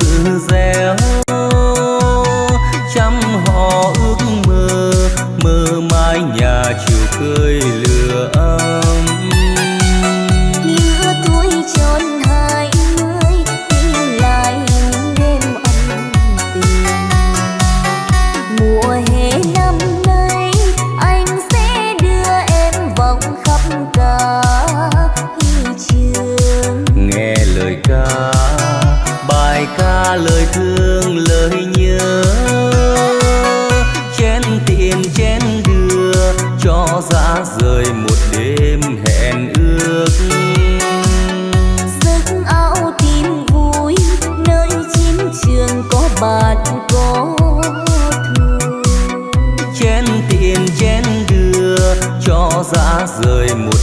sự dẻo chăm họ ước mơ mơ mãi nhà chiều cười lửa ra rời mùa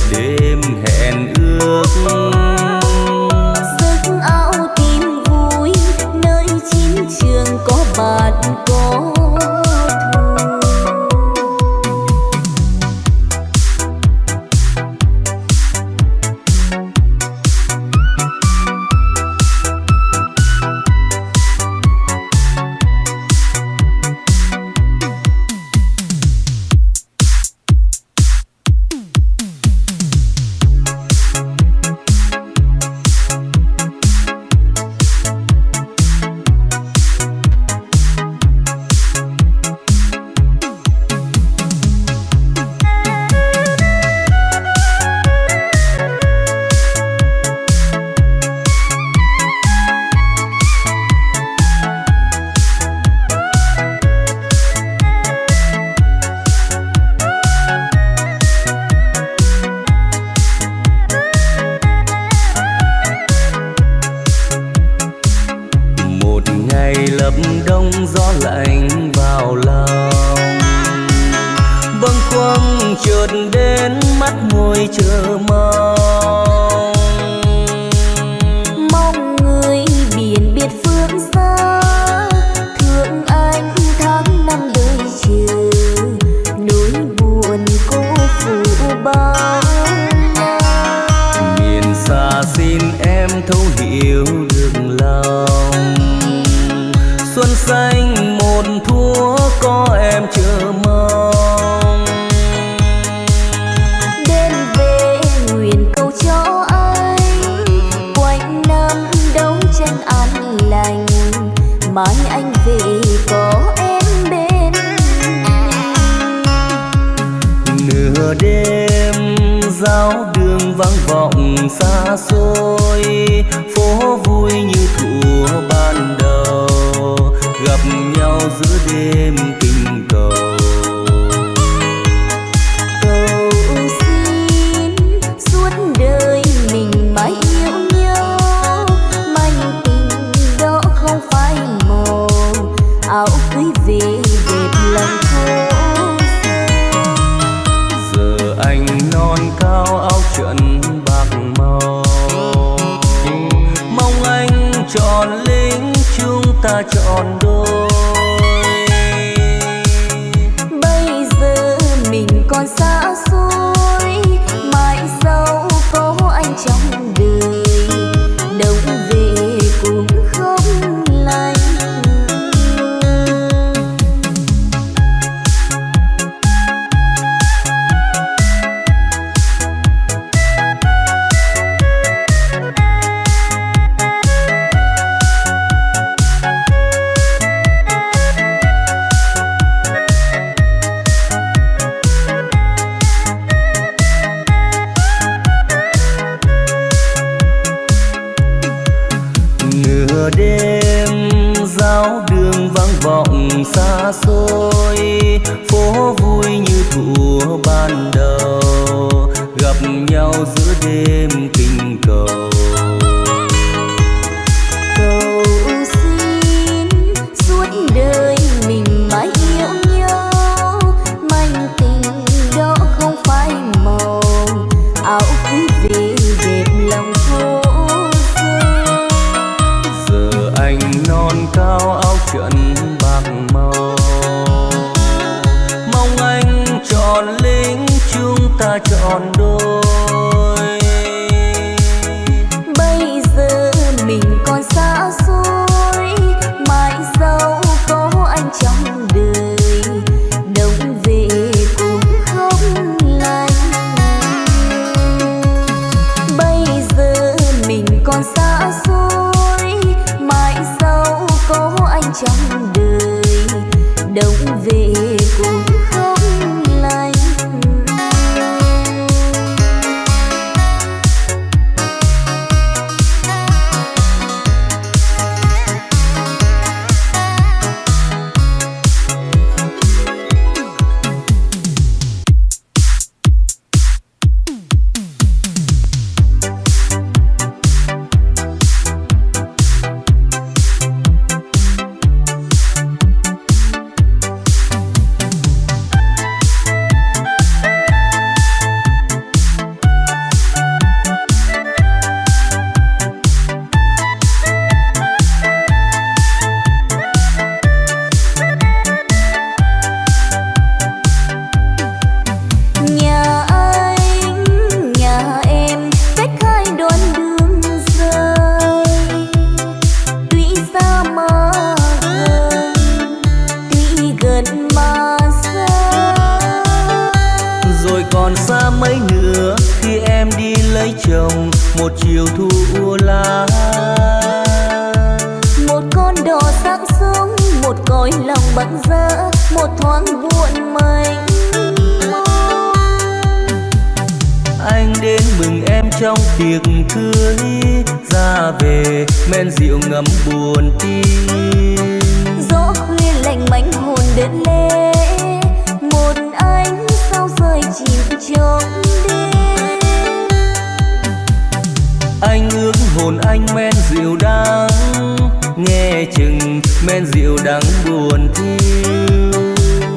chừng men rượu đắng buồn thiêu.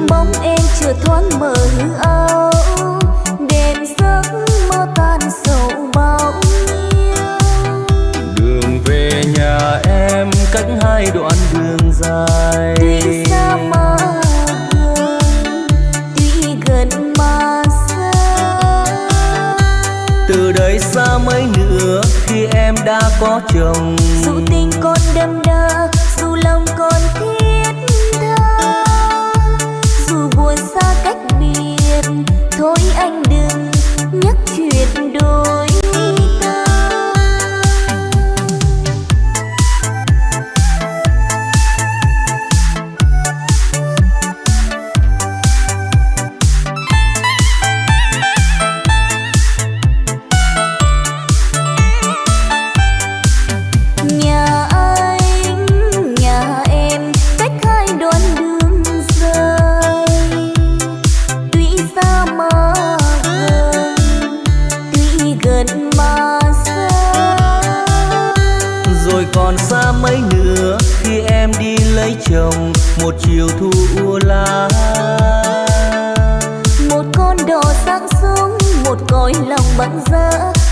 Bóng em chưa thoáng mờ hư áo đèn giấc mơ tan sầu bao nhiêu. Đường về nhà em cách hai đoạn đường dài. Tuy xa mà gần tuy gần mà xa. Từ đây xa mấy nữa khi em đã có chồng. Dù tình có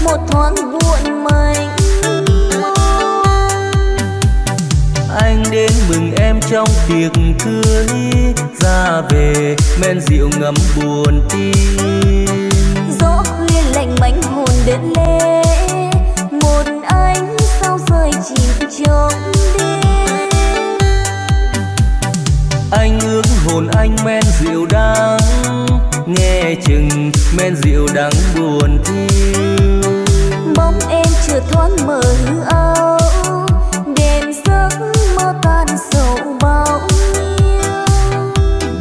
một thoáng buồn mình anh đến mừng em trong tiệc cưới. Ra về men rượu ngấm buồn tim. Gió khuya lạnh bánh hồn đến lê. Một anh sao rơi chìm trong đêm. Anh ước hồn anh men rượu đắng. Nghe chừng men rượu đắng buồn thiêu bóng em chưa thoáng mờ hư áo đêm giấc mơ tan sầu bao nhiêu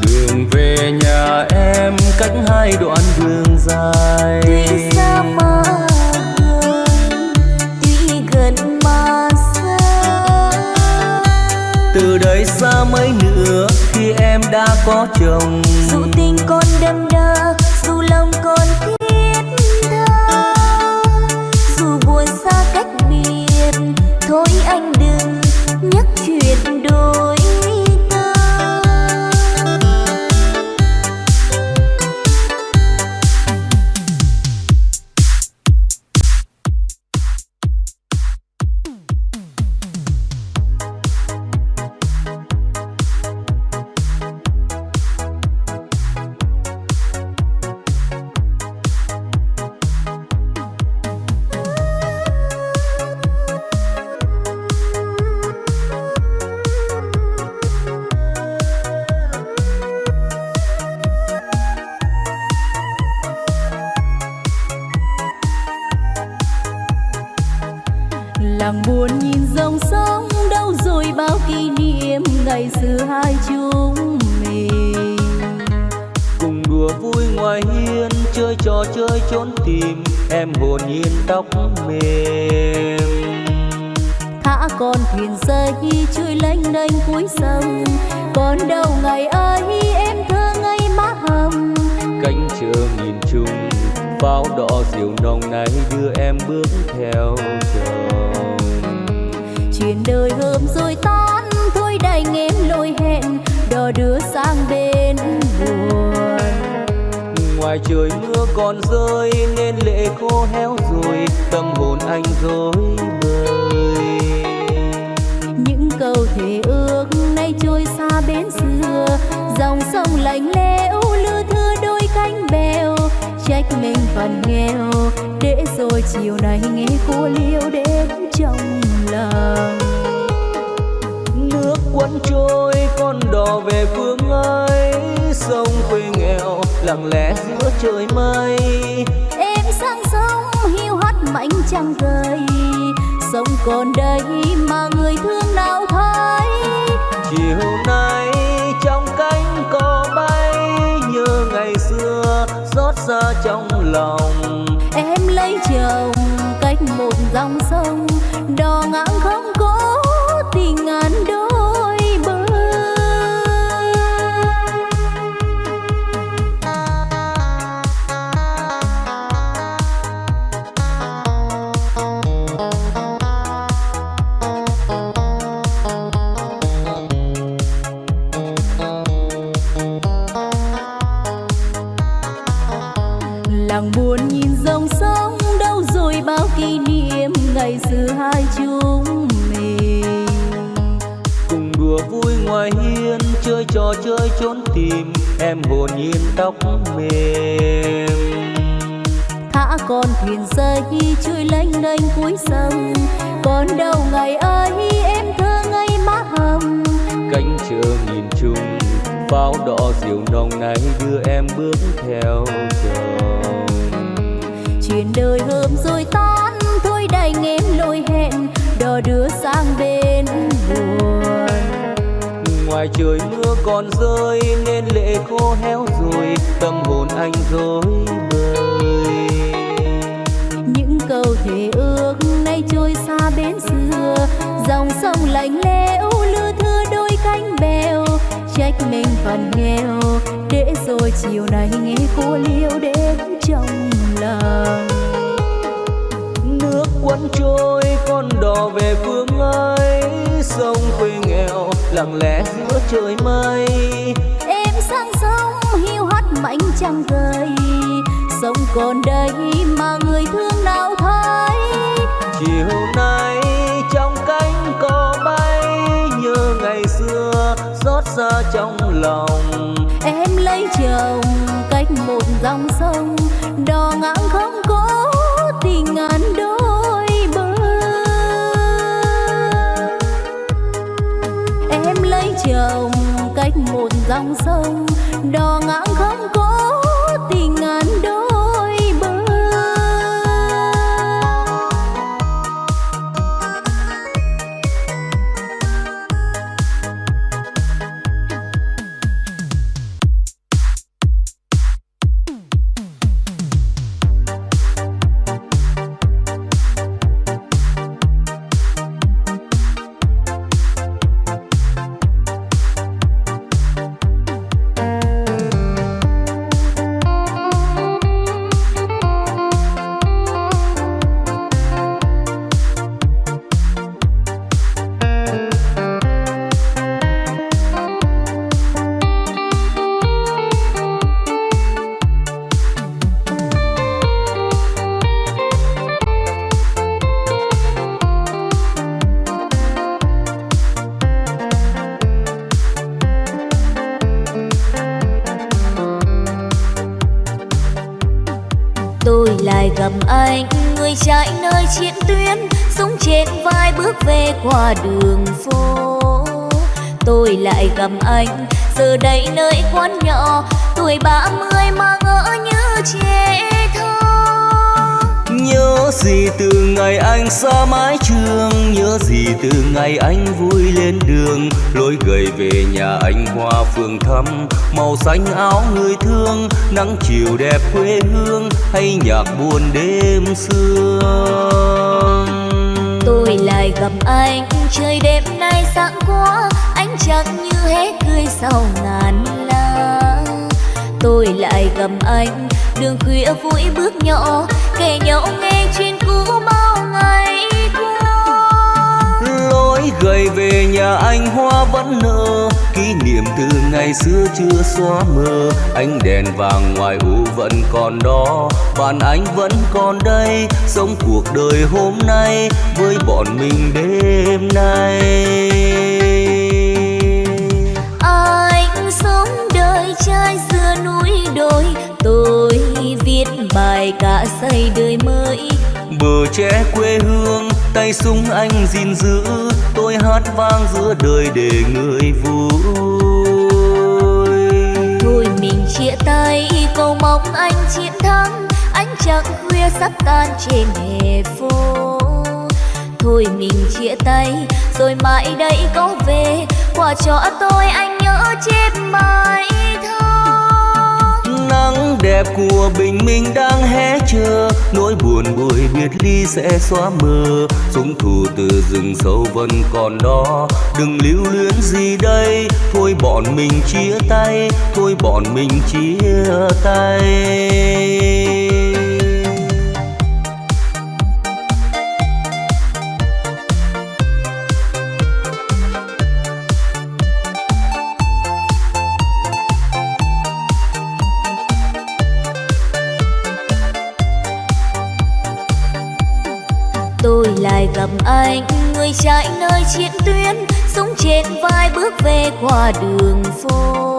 đường về nhà em cách hai đoạn đường dài. Tuy xa mà gần tuy gần mà xa. Từ đây xa mấy nữa khi em đã có chồng. Dù một dòng sông đò ngang không có tóc mềm. Thả con thuyền rơi trôi lênh đênh cuối sông. Còn đâu ngày ơi em thơ ngây má hồng. Cánh chờ nhìn chung bao đỏ diều nồng này đưa em bước theo chồng. Chuyện đời hôm rồi tan thôi đành em lôi hẹn. Đò đưa sang bên ngoài trời mưa còn rơi nên lệ khô héo rồi tâm hồn anh rối bời. Những câu thề ước nay trôi xa bến xưa dòng sông lạnh lẽo lưa thưa đôi cánh bèo. Trách mình phần nghèo để rồi chiều nay nghe cô liêu đến trong lòng. Nước cuốn trôi con đò về phương ấy sông quê nghèo lặng lẽ giữa trời mây. Em sang sông hiu hắt mảnh trăng rơi sông còn đây mà người thương nào thấy. Chiều nay trong cánh cò bay nhớ ngày xưa xót xa trong lòng. Em lấy chồng cách một dòng sông đò ngang không có chồng cách một dòng sông đò ngang không có xa mái trường, nhớ gì từ ngày anh vui lên đường. Lối gầy về nhà anh hoa phường thăm, màu xanh áo người thương, nắng chiều đẹp quê hương, hay nhạc buồn đêm xưa tôi lại gặp anh, trời đêm nay sáng quá anh chẳng như hết cười sau ngàn lá tôi lại gặp anh, đường khuya vui bước nhỏ kể nhau nghe chuyện gầy về nhà anh hoa vẫn nở. Kỷ niệm từ ngày xưa chưa xóa mờ. Ánh đèn vàng ngoài u vẫn còn đó. Bạn anh vẫn còn đây sống cuộc đời hôm nay với bọn mình đêm nay. Anh sống đời trai xưa núi đồi. Tôi viết bài cả xây đời mới. Bờ tre quê hương tay súng anh gìn giữ. Tôi hát vang giữa đời để người vui. Thôi mình chia tay cầu mong anh chiến thắng. Ánh trăng khuya sắp tan trên hè phố. Thôi mình chia tay rồi mãi đây có về. Quả cho tôi anh nhớ chép bài thơ. Nắng đẹp của bình minh đang hé chờ. Nỗi buồn buổi biệt ly sẽ xóa mờ. Súng thù từ rừng sâu vẫn còn đó. Đừng lưu luyến gì đây. Thôi bọn mình chia tay. Thôi bọn mình chia tay. Người chạy nơi chiến tuyến súng trên vai bước về qua đường phố.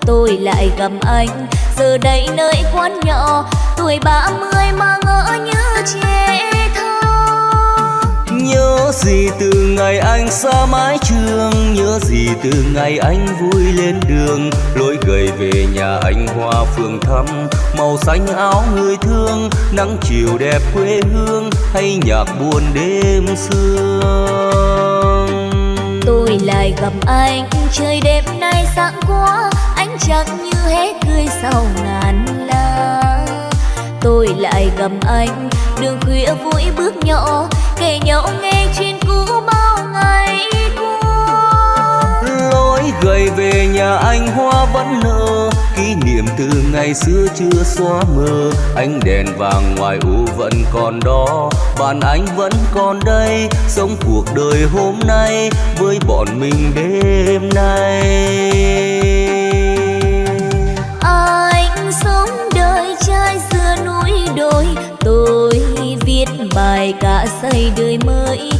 Tôi lại gặp anh, giờ đây nơi quán nhỏ, tuổi ba mươi mà ngỡ như trẻ. Nhớ gì từ ngày anh xa mái trường, Nhớ gì từ ngày anh vui lên đường. Lối gầy về nhà anh hoa phường thăm Màu xanh áo người thương, Nắng chiều đẹp quê hương, Hay nhạc buồn đêm sương. Tôi lại gặp anh, Trời đêm nay sáng quá Anh chẳng như hết cười sau ngàn la. Tôi lại gặp anh, Đường khuya vui bước nhỏ kể nhau nghe chuyện cũ bao ngày qua. Lối gầy về nhà anh hoa vẫn nở kỷ niệm từ ngày xưa chưa xóa mờ. Ánh đèn vàng ngoài u vẫn còn đó, bạn anh vẫn còn đây, sống cuộc đời hôm nay với bọn mình đêm nay. Bài cả xây đời mới.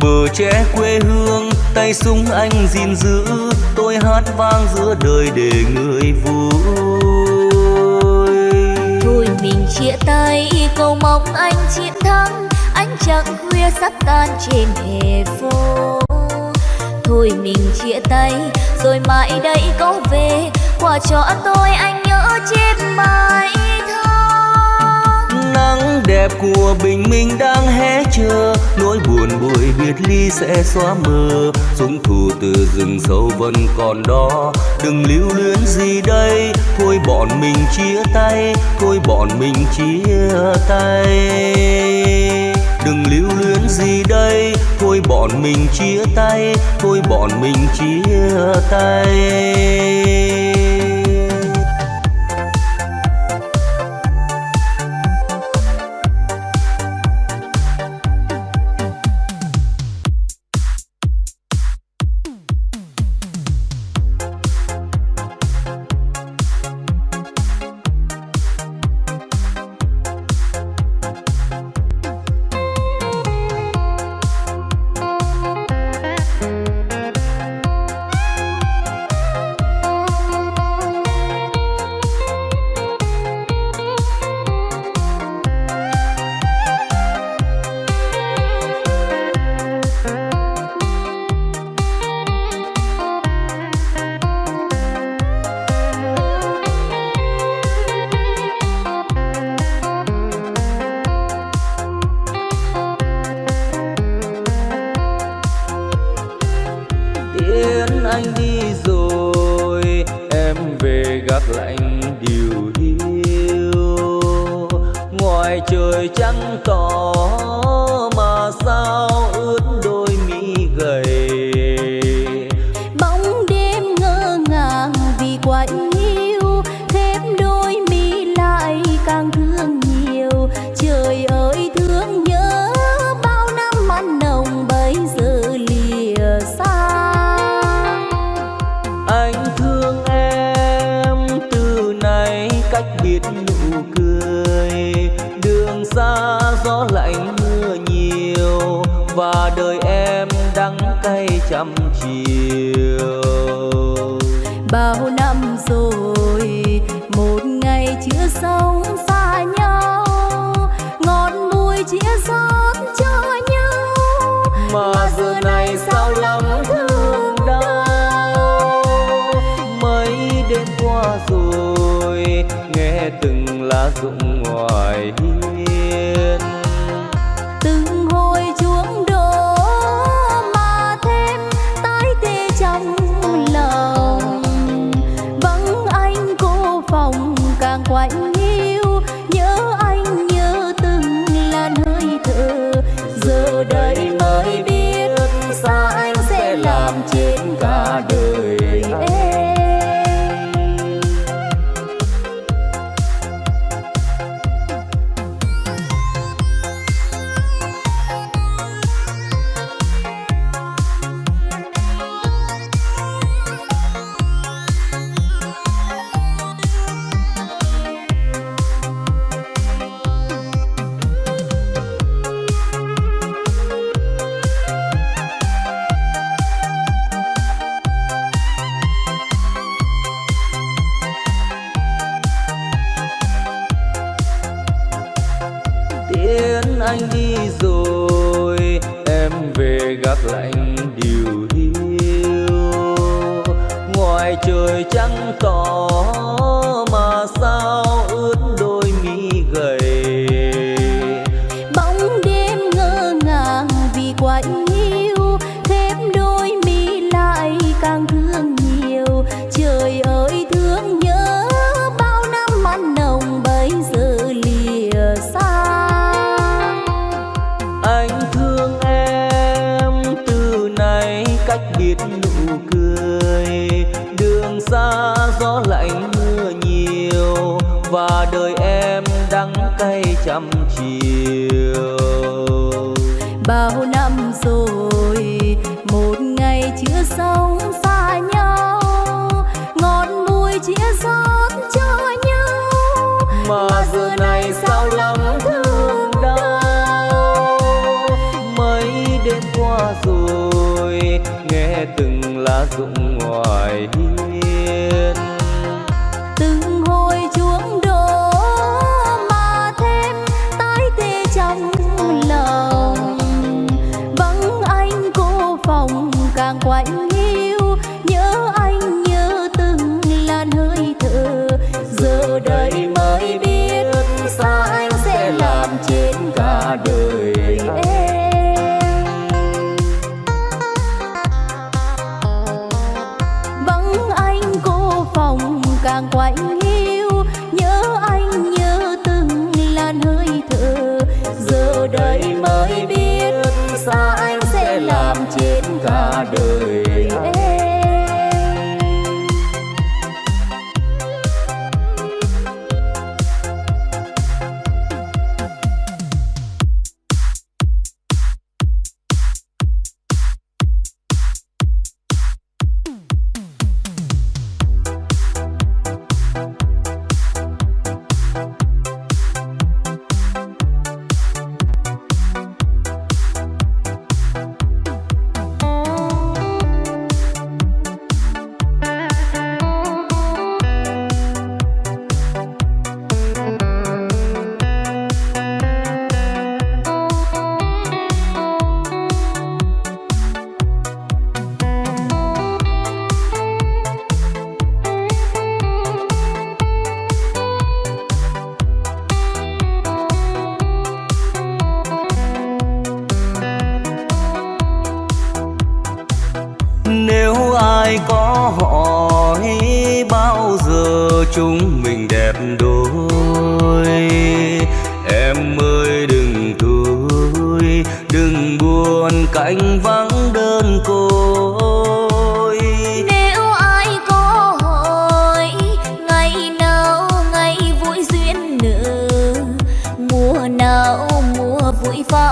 Bờ tre quê hương tay súng anh gìn giữ. Tôi hát vang giữa đời để người vui. Thôi mình chia tay cầu mong anh chiến thắng. Anh chẳng khuya sắp tan trên hè phố. Thôi mình chia tay rồi mãi đây có về. Quà cho tôi anh nhớ chép mãi đẹp của bình minh đang hé chờ. Nỗi buồn buổi biệt ly sẽ xóa mờ. Súng thù từ rừng sâu vẫn còn đó. Đừng lưu luyến gì đây. Thôi bọn mình chia tay. Thôi bọn mình chia tay. Đừng lưu luyến gì đây. Thôi bọn mình chia tay. Thôi bọn mình chia tay. bao năm rồi một ngày chưa sống xa nhau. Ngọn bụi chia xót cho nhau. Mà, giờ này sao lắm thương đau. Mấy đêm qua rồi nghe từng lá rụng ngoài hiu từng lá rụng ngoài.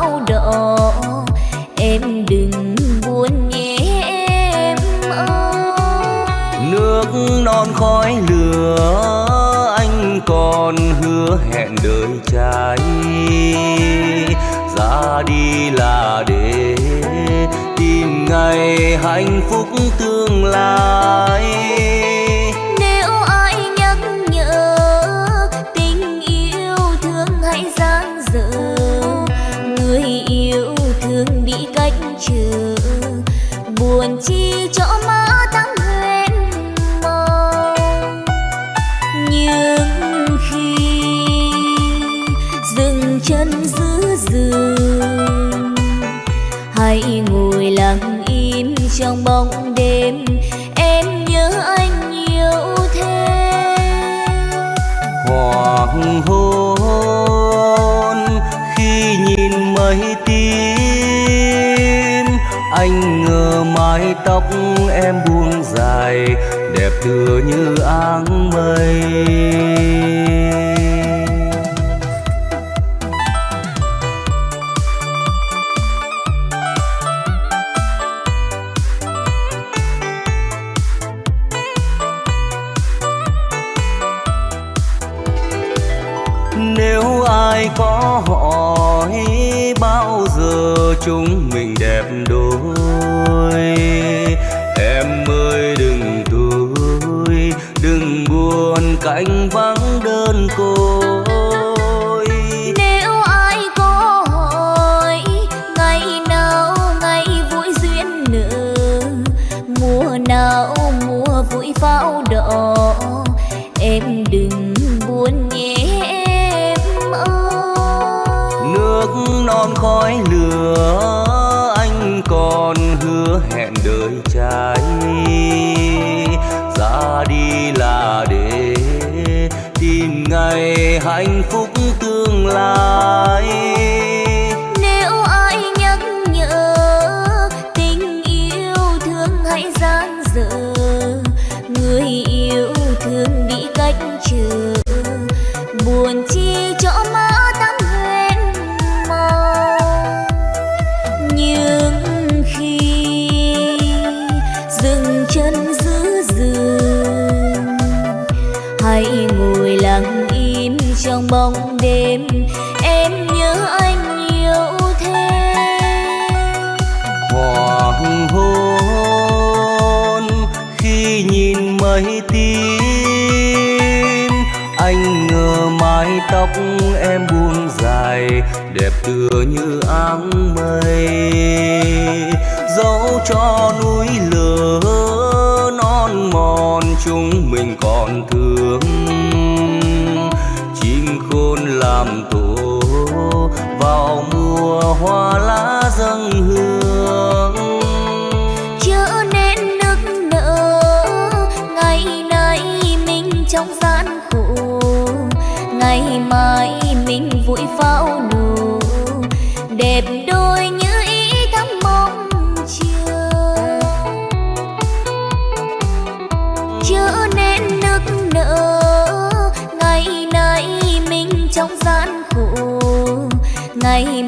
bao độ em đừng buồn nhé em ơi. Nước non khói lửa, anh còn hứa hẹn đời trai. Ra đi là để tìm ngày hạnh phúc tương lai. tựa như áng mây. cạnh gian áng mây. Dẫu cho núi lửa non mòn, chúng mình còn thương. Chim khôn làm tổ vào mùa hoa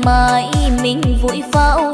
mai mình vui pháo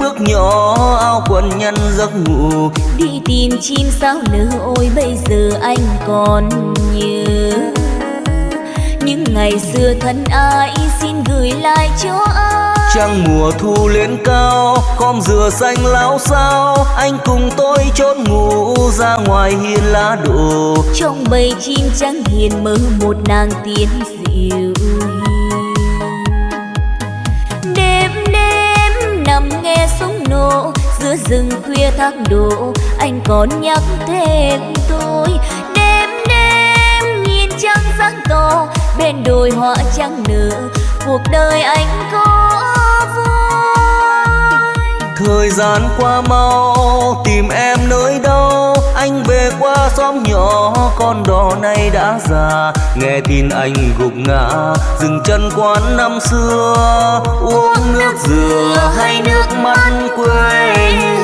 bước nhỏ áo quần nhân giấc ngủ. Đi tìm chim sao nở ôi bây giờ anh còn nhớ. Những ngày xưa thân ai xin gửi lại cho ai? Trăng mùa thu lên cao khom dừa xanh láo sao anh cùng tôi chốn ngủ ra ngoài hiên lá đổ. Trong bầy chim trắng hiền mơ một nàng tiên dịu giữa rừng khuya thác đổ, anh còn nhắc thêm tôi. Đêm đêm nhìn trăng sáng to bên đồi hoa trắng nở, cuộc đời anh có vui thời gian qua mau, tìm em nơi đâu? Anh về qua xóm nhỏ con đò này đã già. Nghe tin anh gục ngã dừng chân quán năm xưa. Uống nước dừa hay nước mắt quê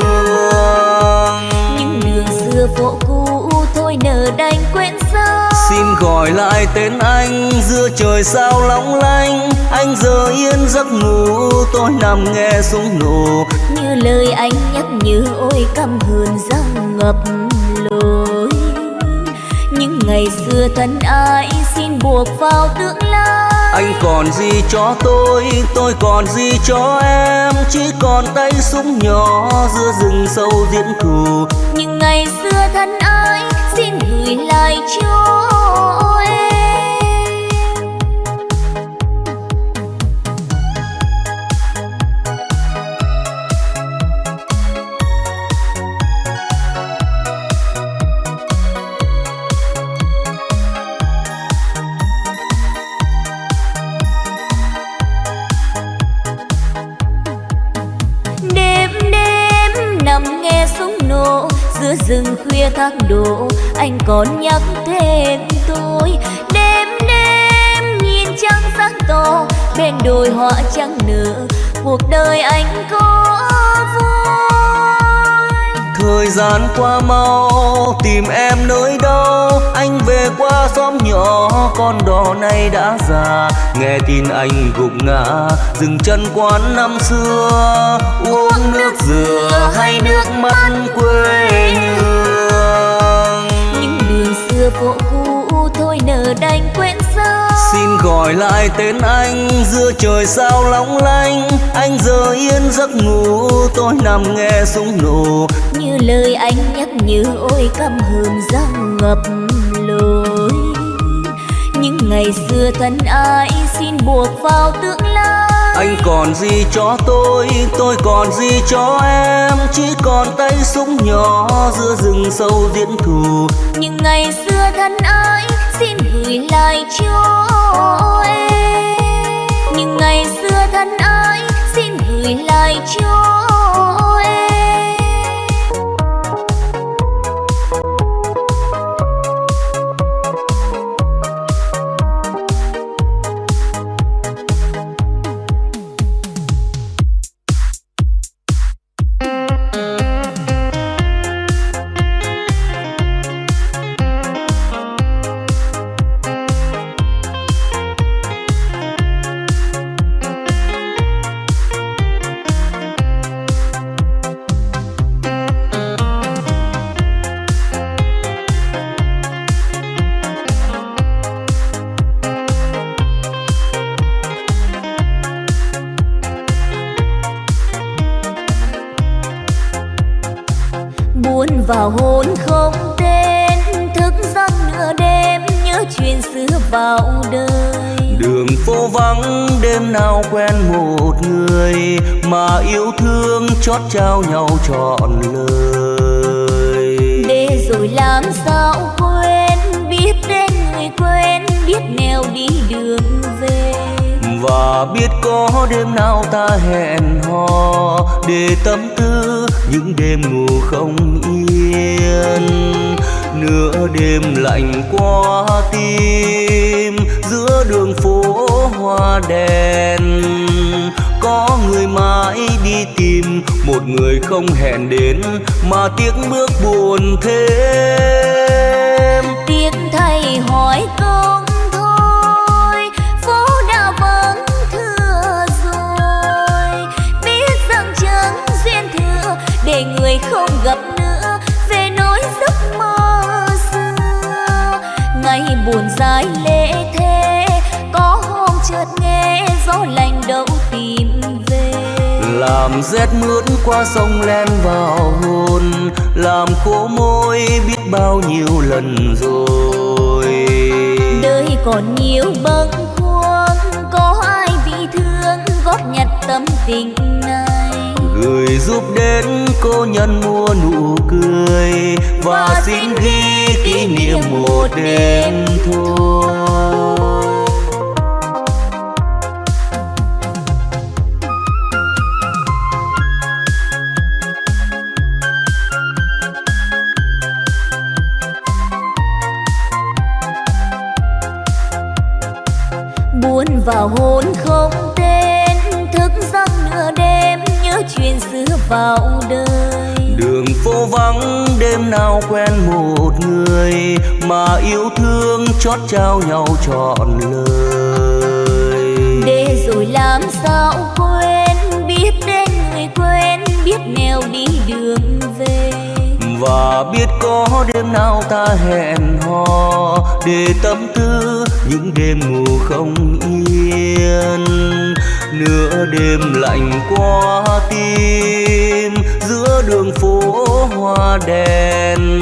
hương. Những đường xưa phố cũ thôi nở đành quên sâu xin gọi lại tên anh giữa trời sao long lanh anh giờ yên giấc ngủ tôi nằm nghe súng nổ. Như lời anh nhắc nhớ ôi căm hờn răng ngập những ngày xưa thân ai xin buộc vào tương lai. Anh còn gì cho tôi tôi còn gì cho em? Chỉ còn tay súng nhỏ giữa rừng sâu diễn thù những ngày xưa thân ai xin gửi lại cho giữa rừng khuya thác đổ, anh còn nhắc thêm tôi. Đêm đêm nhìn trăng sáng to bên đồi hoa trắng nở, cuộc đời anh có vui. Thời gian qua mau, tìm em nơi đâu con đò này nay đã già. Nghe tin anh gục ngã dừng chân quán năm xưa. Uống nước dừa hay nước mắt quê hương? Những đường xưa phố cũ thôi nở đành quên sao xin gọi lại tên anh giữa trời sao long lanh. Anh giờ yên giấc ngủ tôi nằm nghe súng nổ. Như lời anh nhắc nhớ ôi căm hờn răng ngập ngày xưa thân ai xin buộc vào tương lai. Anh còn gì cho tôi tôi còn gì cho em? Chỉ còn tay súng nhỏ giữa rừng sâu diễn thù. Những ngày xưa thân ai xin gửi lại cho em. Những ngày xưa thân ai xin gửi lại cho vào quen một người mà yêu thương chót trao nhau trọn lời. Để rồi làm sao quên biết đến người quen biết nẻo đi đường về. Và biết có đêm nào ta hẹn hò để tâm tư những đêm ngủ không yên. Nửa đêm lạnh qua tim đèn. Có người mãi đi tìm, một người không hẹn đến, mà tiếc bước buồn thêm. Tiếc thay hỏi công để người không gặp nữa, về nỗi giấc mơ xưa. Ngày buồn dài lệ chợt nghe gió lạnh đâu tìm về. Làm rét mướt qua sông len vào hồn làm khô môi biết bao nhiêu lần rồi. Đời còn nhiều bâng khuâng có ai bị thương góp nhặt tâm tình này? Gửi giúp đến cô nhân mua nụ cười và xin ghi kỷ niệm một đêm thôi vào đời. Đường phố vắng đêm nào quen một người mà yêu thương chót trao nhau trọn lời. Để rồi làm sao quên biết đến người quen biết nẻo đi đường về. Và biết có đêm nào ta hẹn hò để tâm tư những đêm ngủ không yên nửa đêm lạnh qua tim, giữa đường phố hoa đèn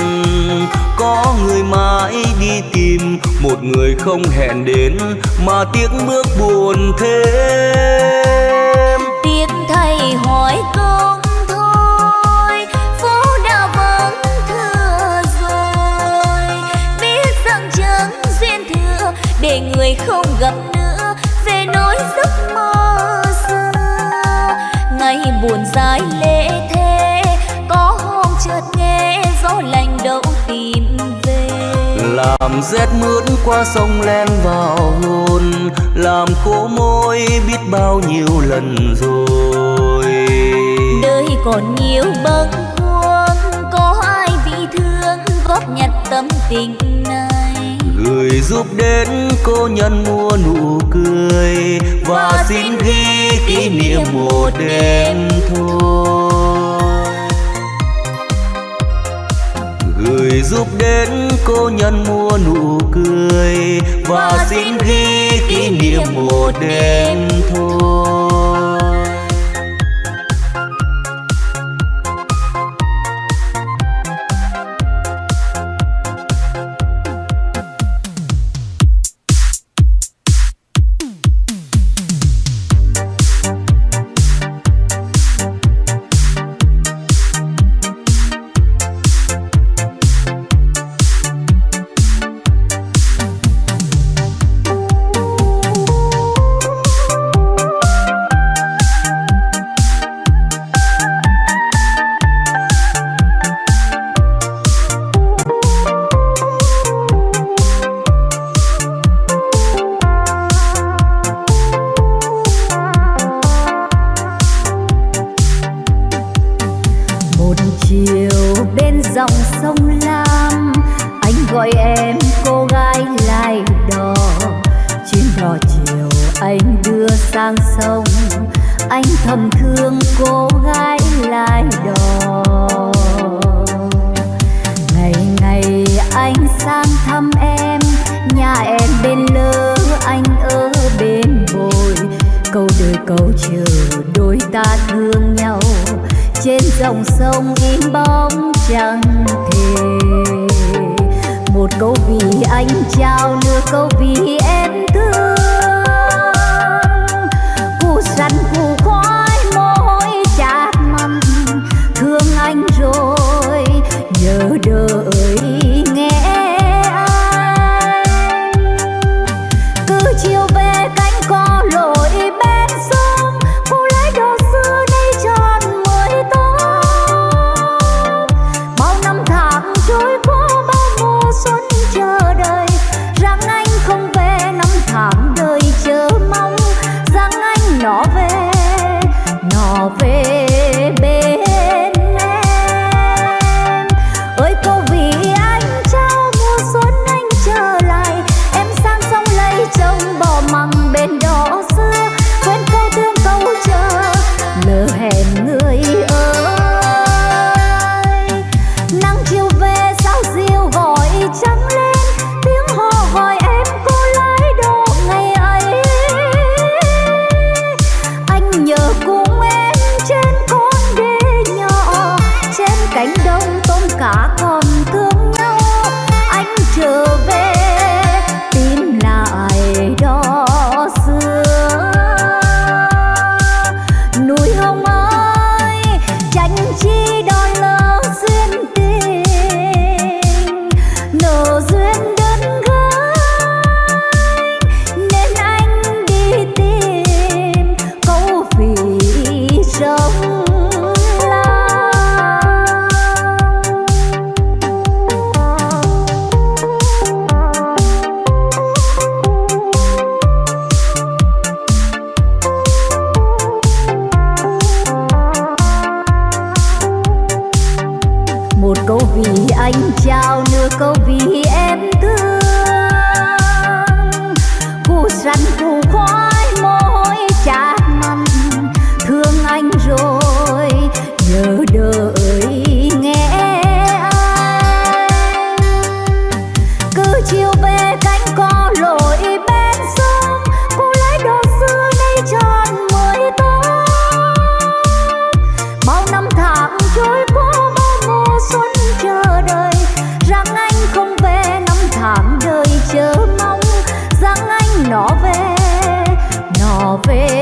có người mãi đi tìm, một người không hẹn đến, mà tiếc bước buồn thêm. Tiếc thay hỏi công thôi, phố đã vắng, thưa rồi. Biết rằng duyên để người không gặp buồn dài lệ thế. Có hôm chợt nghe gió lạnh đâu tìm về. Làm rét mướt qua sông len vào hồn. Làm khô môi biết bao nhiêu lần rồi. Đời còn nhiều bâng khuâng. Có ai bị thương góp nhặt tâm tình gửi giúp đến cô nhân mua nụ cười và xin ghi kỷ niệm một đêm thôi gửi giúp đến cô nhân mua nụ cười và xin ghi kỷ niệm một đêm thôi volver.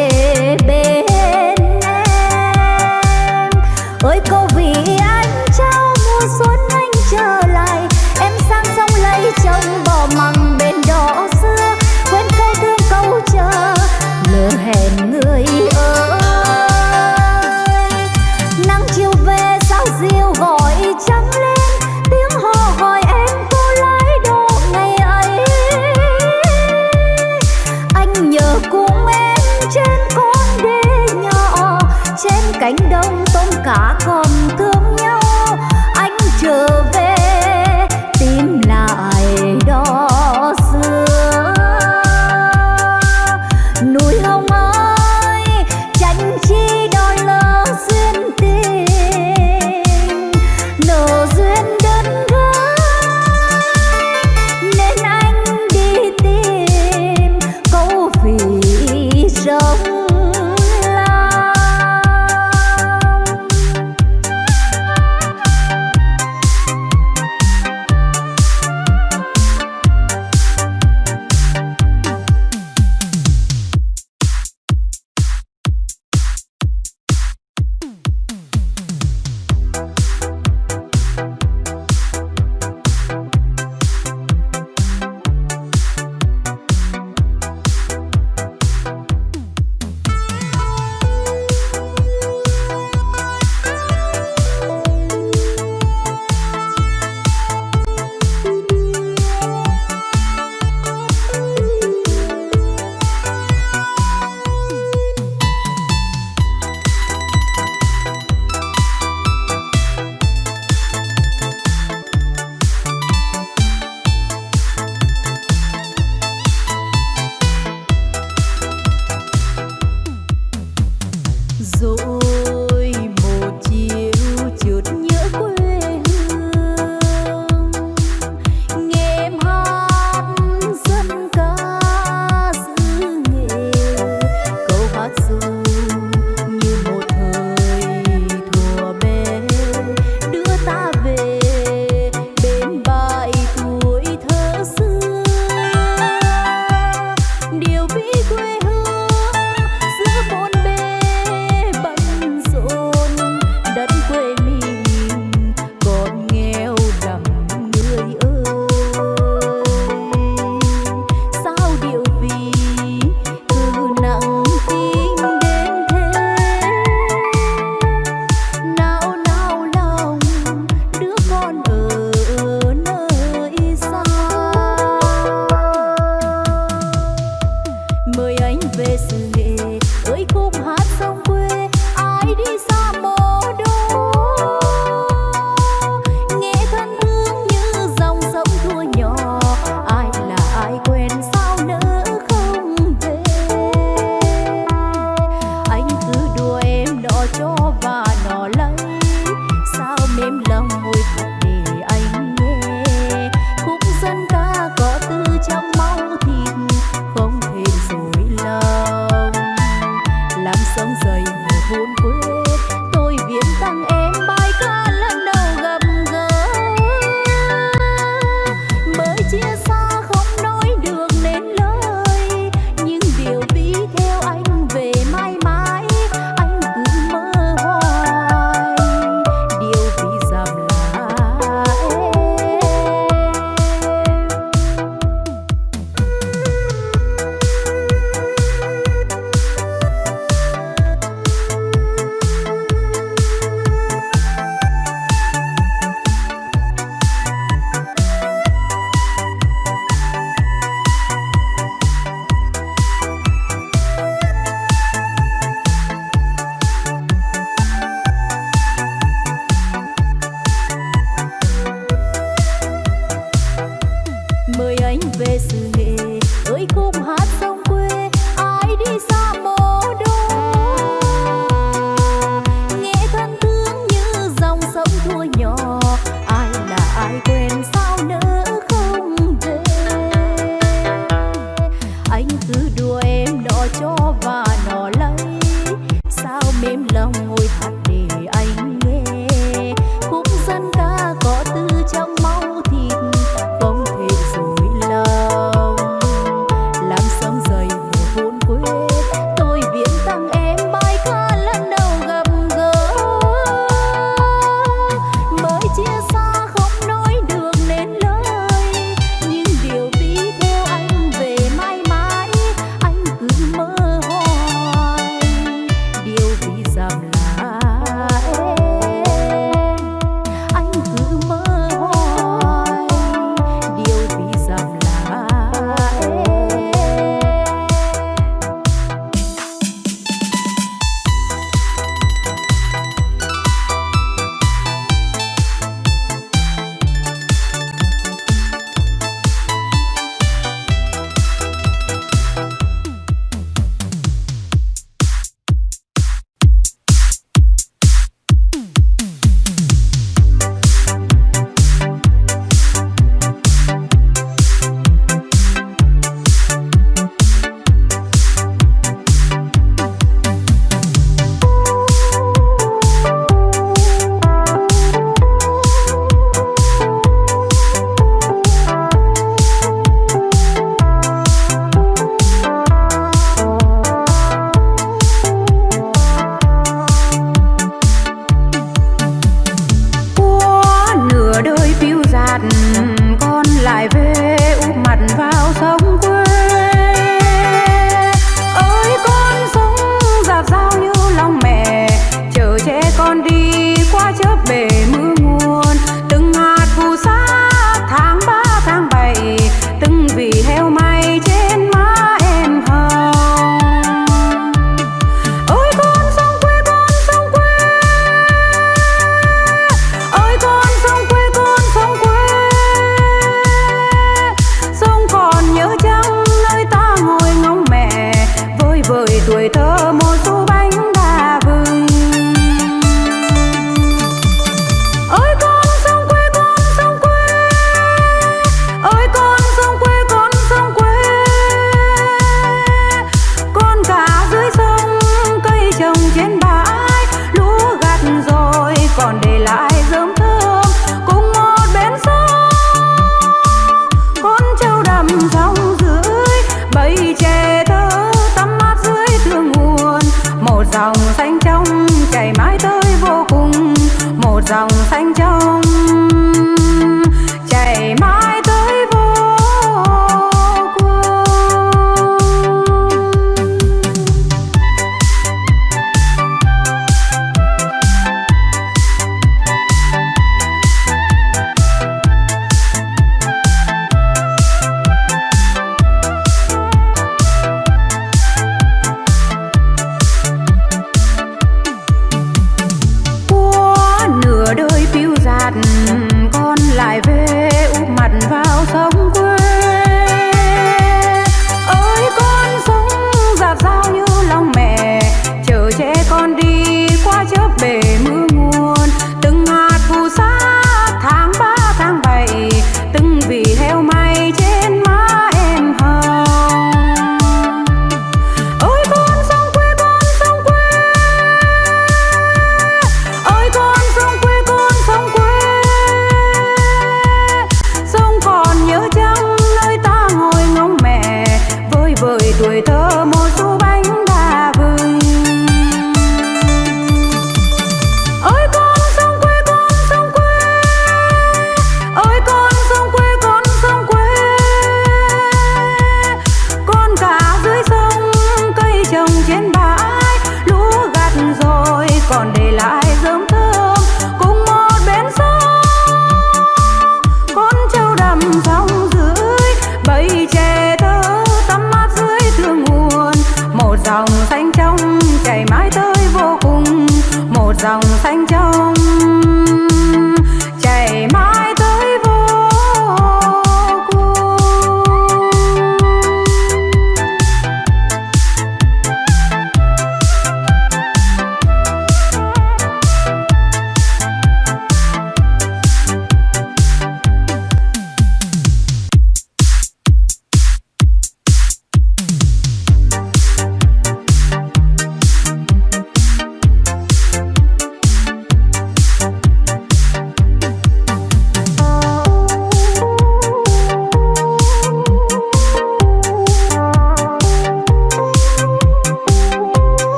người thôi.